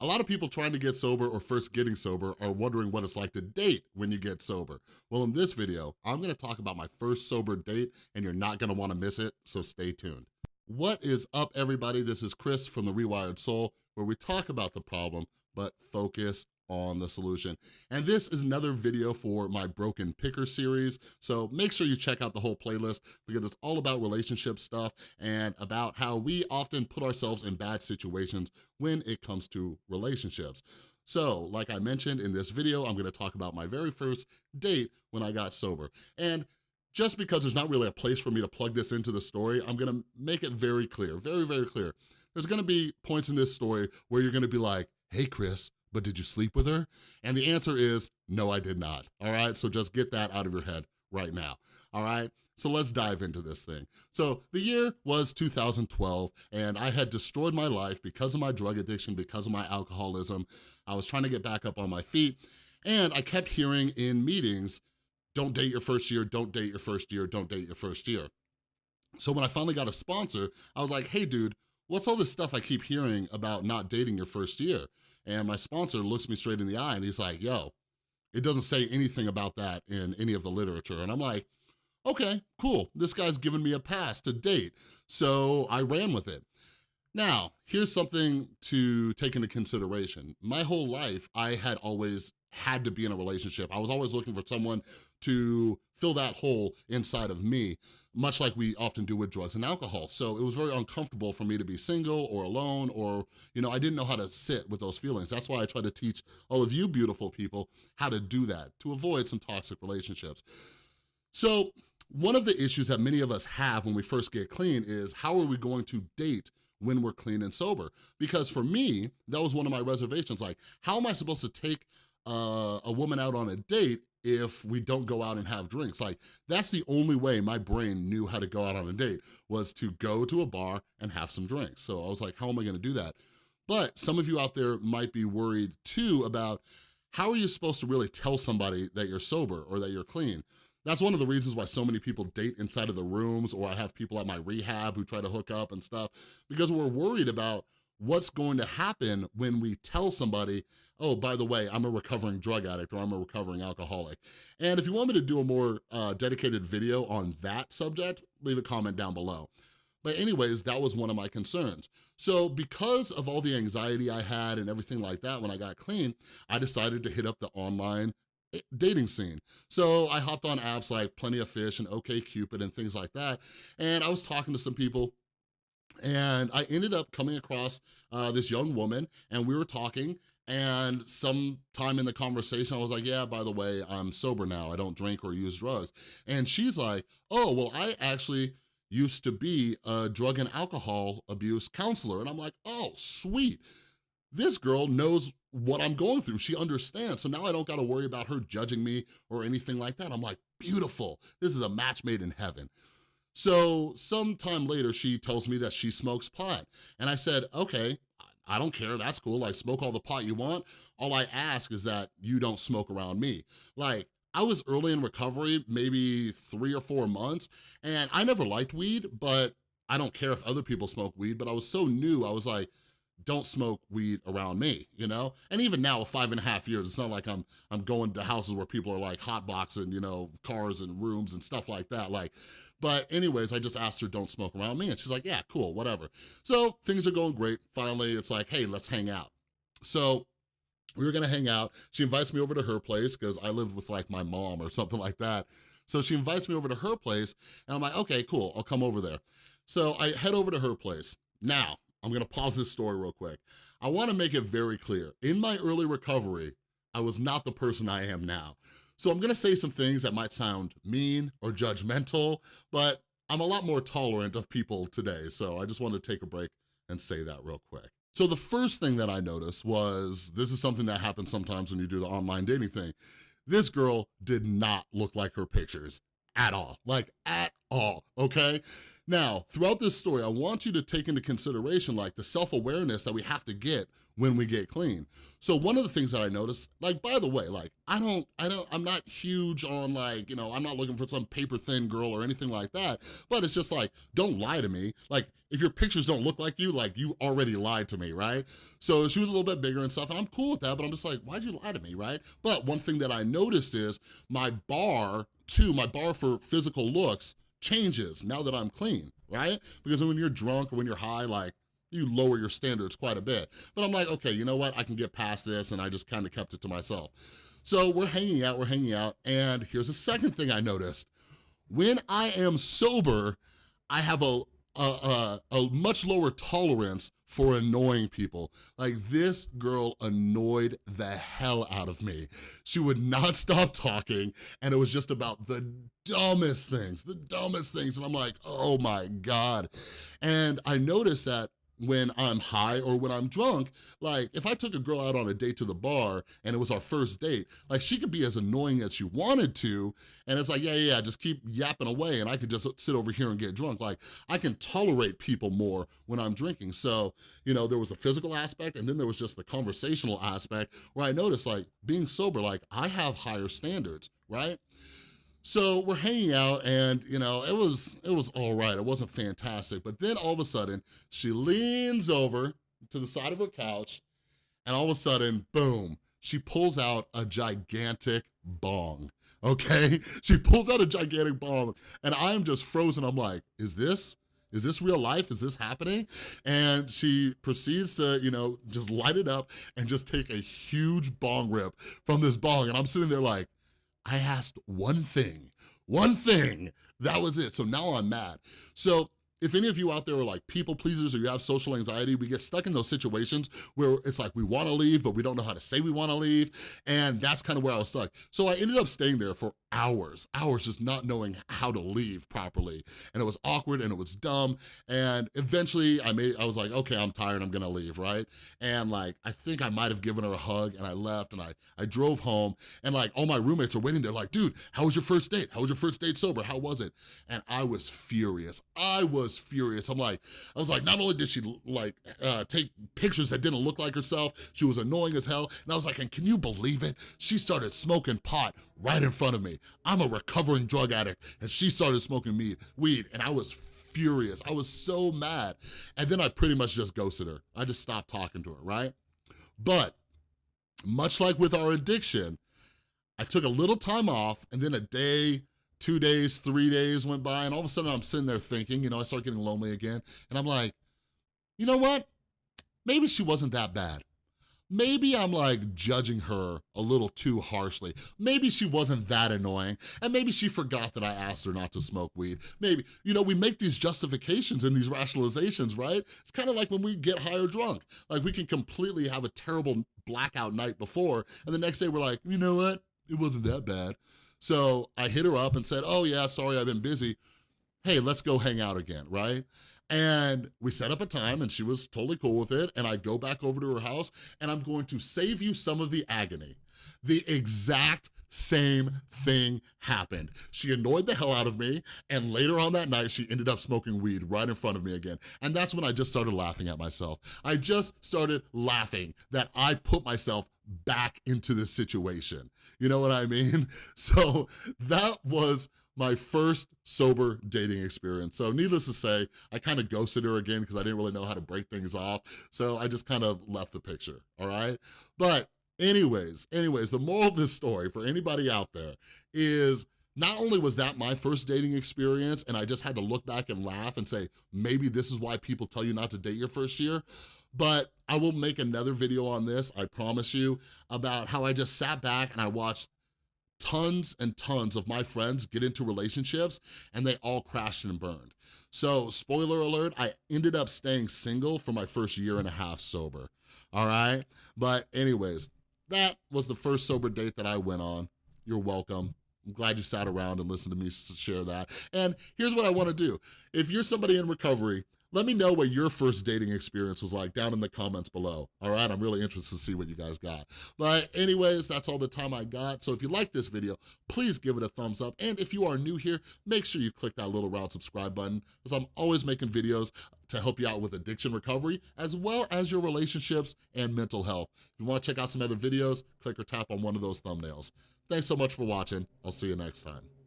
A lot of people trying to get sober or first getting sober are wondering what it's like to date when you get sober. Well, in this video, I'm gonna talk about my first sober date and you're not gonna wanna miss it, so stay tuned. What is up, everybody? This is Chris from The Rewired Soul, where we talk about the problem, but focus on the solution. And this is another video for my Broken Picker series, so make sure you check out the whole playlist because it's all about relationship stuff and about how we often put ourselves in bad situations when it comes to relationships. So, like I mentioned in this video, I'm gonna talk about my very first date when I got sober. And just because there's not really a place for me to plug this into the story, I'm gonna make it very clear, very, very clear. There's gonna be points in this story where you're gonna be like, hey Chris, but did you sleep with her? And the answer is, no, I did not, all right? So just get that out of your head right now, all right? So let's dive into this thing. So the year was 2012 and I had destroyed my life because of my drug addiction, because of my alcoholism. I was trying to get back up on my feet and I kept hearing in meetings, don't date your first year, don't date your first year, don't date your first year. So when I finally got a sponsor, I was like, hey dude, what's all this stuff I keep hearing about not dating your first year? And my sponsor looks me straight in the eye and he's like, yo, it doesn't say anything about that in any of the literature. And I'm like, okay, cool. This guy's giving me a pass to date. So I ran with it. Now, here's something to take into consideration. My whole life, I had always had to be in a relationship. I was always looking for someone to fill that hole inside of me, much like we often do with drugs and alcohol. So it was very uncomfortable for me to be single or alone or, you know, I didn't know how to sit with those feelings. That's why I try to teach all of you beautiful people how to do that, to avoid some toxic relationships. So one of the issues that many of us have when we first get clean is how are we going to date when we're clean and sober? Because for me, that was one of my reservations. Like, how am I supposed to take uh, a woman out on a date if we don't go out and have drinks. Like, that's the only way my brain knew how to go out on a date, was to go to a bar and have some drinks. So I was like, how am I gonna do that? But some of you out there might be worried too about how are you supposed to really tell somebody that you're sober or that you're clean? That's one of the reasons why so many people date inside of the rooms or I have people at my rehab who try to hook up and stuff because we're worried about what's going to happen when we tell somebody, oh, by the way, I'm a recovering drug addict or I'm a recovering alcoholic. And if you want me to do a more uh, dedicated video on that subject, leave a comment down below. But anyways, that was one of my concerns. So because of all the anxiety I had and everything like that when I got clean, I decided to hit up the online eh, dating scene. So I hopped on apps like Plenty of Fish and OkCupid and things like that. And I was talking to some people and I ended up coming across uh, this young woman and we were talking and sometime in the conversation, I was like, yeah, by the way, I'm sober now. I don't drink or use drugs. And she's like, oh, well, I actually used to be a drug and alcohol abuse counselor. And I'm like, oh, sweet. This girl knows what I'm going through. She understands. So now I don't gotta worry about her judging me or anything like that. I'm like, beautiful. This is a match made in heaven. So sometime later, she tells me that she smokes pot. And I said, okay, I don't care, that's cool, like smoke all the pot you want. All I ask is that you don't smoke around me. Like, I was early in recovery, maybe three or four months, and I never liked weed, but I don't care if other people smoke weed, but I was so new, I was like, don't smoke weed around me, you know? And even now, with five and a half years, it's not like I'm I'm going to houses where people are like hotboxing, you know, cars and rooms and stuff like that. Like, but anyways, I just asked her, don't smoke around me. And she's like, yeah, cool, whatever. So things are going great. Finally, it's like, hey, let's hang out. So we were gonna hang out. She invites me over to her place because I lived with like my mom or something like that. So she invites me over to her place and I'm like, okay, cool, I'll come over there. So I head over to her place. Now, I'm gonna pause this story real quick. I wanna make it very clear. In my early recovery, I was not the person I am now. So I'm gonna say some things that might sound mean or judgmental, but I'm a lot more tolerant of people today, so I just wanted to take a break and say that real quick. So the first thing that I noticed was, this is something that happens sometimes when you do the online dating thing, this girl did not look like her pictures at all, like at all, okay? Now, throughout this story, I want you to take into consideration like the self-awareness that we have to get when we get clean. So one of the things that I noticed, like, by the way, like, I don't, I don't, I'm not huge on like, you know, I'm not looking for some paper thin girl or anything like that, but it's just like, don't lie to me. Like, if your pictures don't look like you, like, you already lied to me, right? So she was a little bit bigger and stuff, and I'm cool with that, but I'm just like, why'd you lie to me, right? But one thing that I noticed is my bar, too, my bar for physical looks changes now that I'm clean, right? Because when you're drunk or when you're high, like, you lower your standards quite a bit. But I'm like, okay, you know what? I can get past this and I just kind of kept it to myself. So we're hanging out, we're hanging out, and here's the second thing I noticed. When I am sober, I have a, a, a, a much lower tolerance for annoying people. Like this girl annoyed the hell out of me. She would not stop talking and it was just about the dumbest things, the dumbest things. And I'm like, oh my God. And I noticed that when I'm high or when I'm drunk, like if I took a girl out on a date to the bar and it was our first date, like she could be as annoying as she wanted to, and it's like, yeah, yeah, just keep yapping away and I could just sit over here and get drunk. Like I can tolerate people more when I'm drinking. So, you know, there was a physical aspect and then there was just the conversational aspect where I noticed like being sober, like I have higher standards, right? So we're hanging out and, you know, it was, it was all right. It wasn't fantastic. But then all of a sudden, she leans over to the side of her couch and all of a sudden, boom, she pulls out a gigantic bong, okay? She pulls out a gigantic bong and I'm just frozen. I'm like, is this, is this real life? Is this happening? And she proceeds to, you know, just light it up and just take a huge bong rip from this bong. And I'm sitting there like, I asked one thing, one thing, that was it. So now I'm mad. So if any of you out there are like people pleasers or you have social anxiety, we get stuck in those situations where it's like we wanna leave, but we don't know how to say we wanna leave, and that's kind of where I was stuck. So I ended up staying there for hours, hours just not knowing how to leave properly. And it was awkward and it was dumb, and eventually I made, I was like, okay, I'm tired, I'm gonna leave, right? And like, I think I might have given her a hug and I left and I, I drove home and like all my roommates are waiting there like, dude, how was your first date? How was your first date sober? How was it? And I was furious. I was was furious. I'm like, I was like, not only did she like uh, take pictures that didn't look like herself, she was annoying as hell. And I was like, and can you believe it? She started smoking pot right in front of me. I'm a recovering drug addict and she started smoking meat, weed and I was furious. I was so mad. And then I pretty much just ghosted her. I just stopped talking to her, right? But much like with our addiction, I took a little time off and then a day, two days, three days went by, and all of a sudden I'm sitting there thinking, you know, I start getting lonely again, and I'm like, you know what? Maybe she wasn't that bad. Maybe I'm like judging her a little too harshly. Maybe she wasn't that annoying, and maybe she forgot that I asked her not to smoke weed. Maybe, you know, we make these justifications and these rationalizations, right? It's kind of like when we get high or drunk. Like we can completely have a terrible blackout night before, and the next day we're like, you know what? It wasn't that bad. So I hit her up and said, oh yeah, sorry, I've been busy. Hey, let's go hang out again, right? And we set up a time and she was totally cool with it. And I go back over to her house and I'm going to save you some of the agony. The exact same thing happened. She annoyed the hell out of me, and later on that night, she ended up smoking weed right in front of me again. And that's when I just started laughing at myself. I just started laughing that I put myself back into this situation. You know what I mean? So that was my first sober dating experience. So needless to say, I kind of ghosted her again because I didn't really know how to break things off. So I just kind of left the picture, all right? But anyways, anyways, the moral of this story for anybody out there is not only was that my first dating experience and I just had to look back and laugh and say, maybe this is why people tell you not to date your first year, but I will make another video on this, I promise you, about how I just sat back and I watched tons and tons of my friends get into relationships and they all crashed and burned. So spoiler alert, I ended up staying single for my first year and a half sober, all right? But anyways, that was the first sober date that I went on. You're welcome. I'm glad you sat around and listened to me share that. And here's what I wanna do. If you're somebody in recovery Let me know what your first dating experience was like down in the comments below, all right? I'm really interested to see what you guys got. But anyways, that's all the time I got. So if you like this video, please give it a thumbs up. And if you are new here, make sure you click that little round subscribe button because I'm always making videos to help you out with addiction recovery, as well as your relationships and mental health. If you wanna check out some other videos, click or tap on one of those thumbnails. Thanks so much for watching. I'll see you next time.